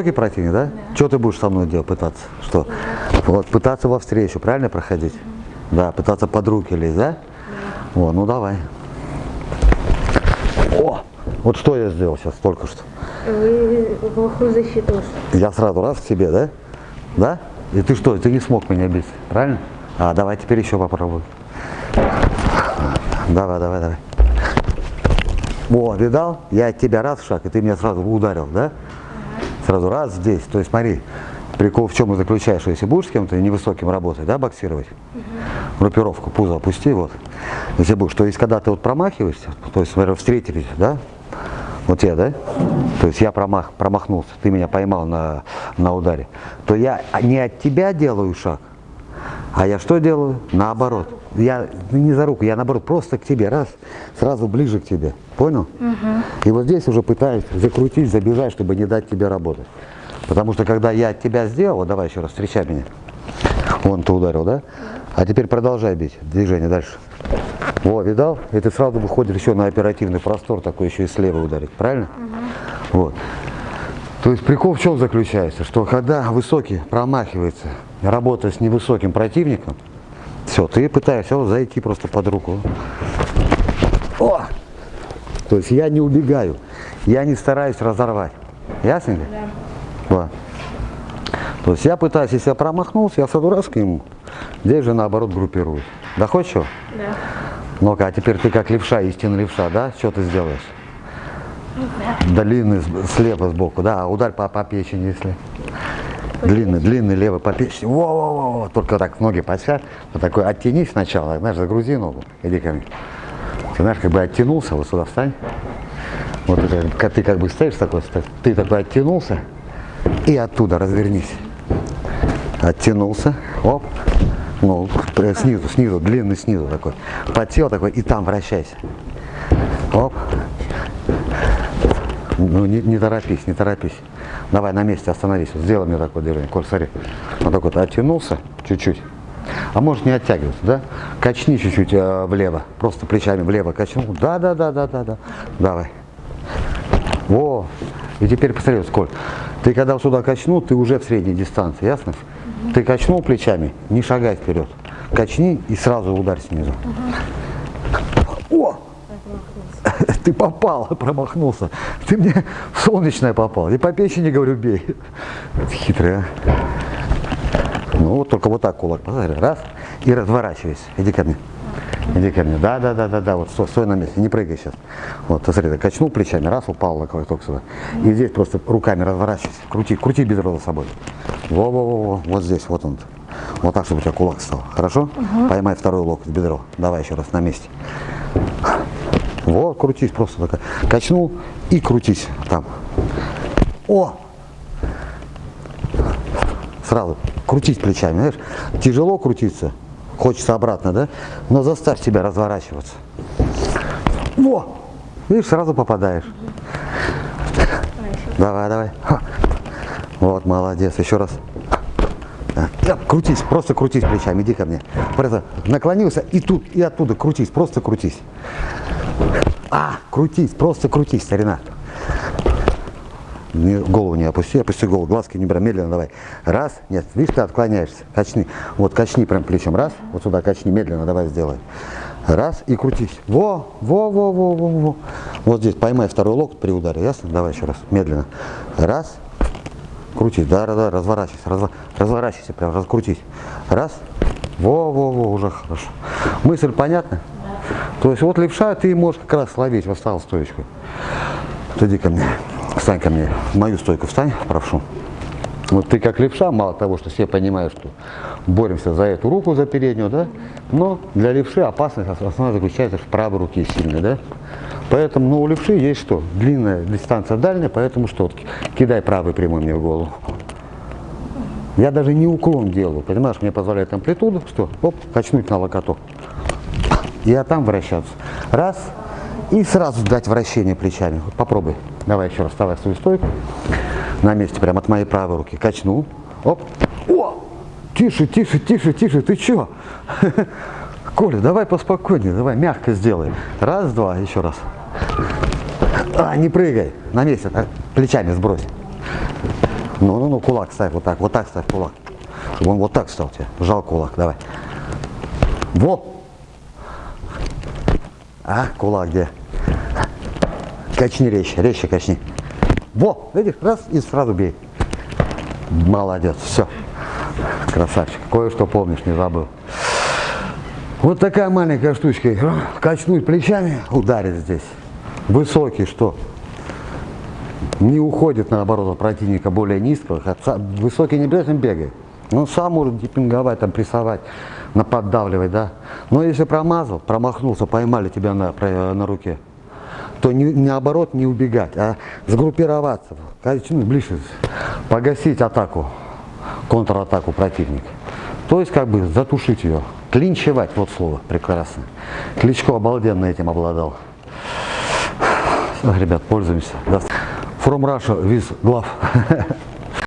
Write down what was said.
высокий противник, да? Да. Что ты будешь со мной делать, пытаться? Что? Вот, пытаться во встречу, правильно проходить? Да, пытаться под руки лезть, да? О, ну давай. О, вот что я сделал сейчас только что. Вы плохую защиту. Я сразу раз к тебе, да? Да? И ты что, ты не смог меня бить, правильно? А, давай теперь еще попробуй. Давай, давай, давай. О, видал? Я от тебя раз в шаг, и ты меня сразу ударил, да? Сразу раз здесь. То есть смотри, прикол в чем и заключаешь, что если будешь с кем-то невысоким работать, да, боксировать, группировку, пузо опусти, вот. Если будешь, то есть когда ты вот промахиваешься, то есть, смотри, встретились, да? Вот я, да? То есть я промах, промахнулся, ты меня поймал на, на ударе, то я не от тебя делаю шаг, а я что делаю? Наоборот. Я не за руку, я наоборот просто к тебе, раз, сразу ближе к тебе. Понял? И вот здесь уже пытаюсь закрутить, забежать, чтобы не дать тебе работать. Потому что когда я от тебя сделал, вот давай еще раз, встречай меня. Вон ты ударил, да? А теперь продолжай бить движение дальше. О, видал? И ты сразу выходишь еще на оперативный простор, такой еще и слева ударить, правильно? Вот. То есть прикол в чем заключается? Что когда высокий промахивается, работая с невысоким противником, все, ты пытаешься вот зайти просто под руку. О! То есть я не убегаю, я не стараюсь разорвать. Ясно ли? Да. Вот. То есть я пытаюсь, если я промахнулся, я сразу раз к нему. Здесь же наоборот группируюсь. Да чего? Да. Ну-ка, а теперь ты как левша, истинный левша, да? Что ты сделаешь? Длинный с- слева сбоку, да, а ударь по, по печени, если. Длинный, длинный левый по печени. Во-во-во, только так ноги подсядь. Вот такой оттянись сначала, знаешь, загрузи ногу. Иди ко мне. Ты знаешь, как бы оттянулся, вот сюда встань. Вот это, ты как бы стоишь такой, ты такой оттянулся и оттуда развернись. Оттянулся, оп, ну, снизу, снизу, длинный снизу такой. Подсел такой и там вращайся. Оп. Ну, не, не торопись, не торопись. Давай на месте остановись. Сделай мне такое движение. Коль, смотри. Вот так вот оттянулся чуть-чуть. А может не оттягиваться, да? Качни чуть-чуть э, влево. Просто плечами влево качнул. Да, да, да, да, да, да. Давай. Во. И теперь посмотри, сколько. Ты когда сюда качнул, ты уже в средней дистанции, ясно? Ты качнул плечами, не шагай вперед. Качни и сразу ударь снизу. О! Ты попал, промахнулся. Ты мне солнечное попал. И по печени, говорю, бей. Это хитрый, а. Ну, вот только вот так кулак. Посмотри, раз. И разворачивайся. Иди ко мне. Иди ко мне. Да, да, да, да, да. Вот стой, стой на месте. Не прыгай сейчас. Вот, смотри, ты качнул плечами, раз, упал локток только сюда. И здесь просто руками разворачивайся. Крути, крути бедро за собой. Во-во-во, вот здесь, вот он. Вот так, чтобы у тебя кулак стал. Хорошо? Поймай второй локоть бедро. Давай еще раз на месте. Вот, крутись просто так. Качнул и крутись там. О! Сразу крутись плечами, знаешь, тяжело крутиться, хочется обратно, да? Но заставь себя разворачиваться. Во! Видишь, сразу попадаешь. Давай, давай. Вот, молодец, еще раз. Крутись, просто крутись плечами, иди ко мне. Просто наклонился и тут, и оттуда крутись, просто крутись. А, крутись, просто крутись, старина. Не- голову не опусти, опусти голову, глазки не брать, медленно давай. Раз, нет, видишь, ты отклоняешься, качни. Вот качни прям плечом, раз, вот сюда качни, медленно давай сделай. Раз, и крутись. Во, во, во, во, во, во. Вот здесь поймай второй локоть при ударе, ясно? Давай еще раз, медленно. Раз, крутись, да, да, да, разворачивайся, разва- разворачивайся, прям раскрутись. Раз, во, во, во, уже хорошо. Мысль понятна? То есть вот левша ты можешь как раз словить, восстал стоечку. Вот Иди ко мне, встань ко мне, в мою стойку встань, прошу. Вот ты как левша, мало того, что все понимают, что боремся за эту руку, за переднюю, да, но для левши опасность основная заключается в правой руке сильной, да. Поэтому, ну, у левши есть что? Длинная дистанция дальняя, поэтому что? Вот Кидай правый прямой мне в голову. Я даже не уклон делаю, понимаешь, мне позволяет амплитуду, что, оп, качнуть на локоток. И а там вращаться. Раз, и сразу дать вращение плечами. Вот попробуй. Давай еще раз вставай свою стойку. На месте, прям от моей правой руки. Качнул. Оп. О! Тише, тише, тише, тише. Ты че? Коля, давай поспокойнее, давай мягко сделай. Раз, два, еще раз. А, не прыгай. На месте, так, плечами сбрось. Ну, ну, ну, кулак ставь вот так, вот так ставь кулак. Чтобы он вот так стал тебе. Жал кулак, давай. Во! А, кулак где? Качни резче, резче качни. Во, видишь, раз и сразу бей. Молодец, все. Красавчик. Кое-что помнишь, не забыл. Вот такая маленькая штучка. Качнуть плечами, ударить здесь. Высокий, что? Не уходит, наоборот, от противника более низкого. Высокий не обязательно бегает. Он сам может дипинговать, там, прессовать, наподдавливать, да. Но если промазал, промахнулся, поймали тебя на, на руке, то не, наоборот не убегать, а сгруппироваться, качнуть ближе, погасить атаку, контратаку противника. То есть как бы затушить ее, клинчевать, вот слово прекрасно. Кличко обалденно этим обладал. Ребят, пользуемся. From Russia with glove.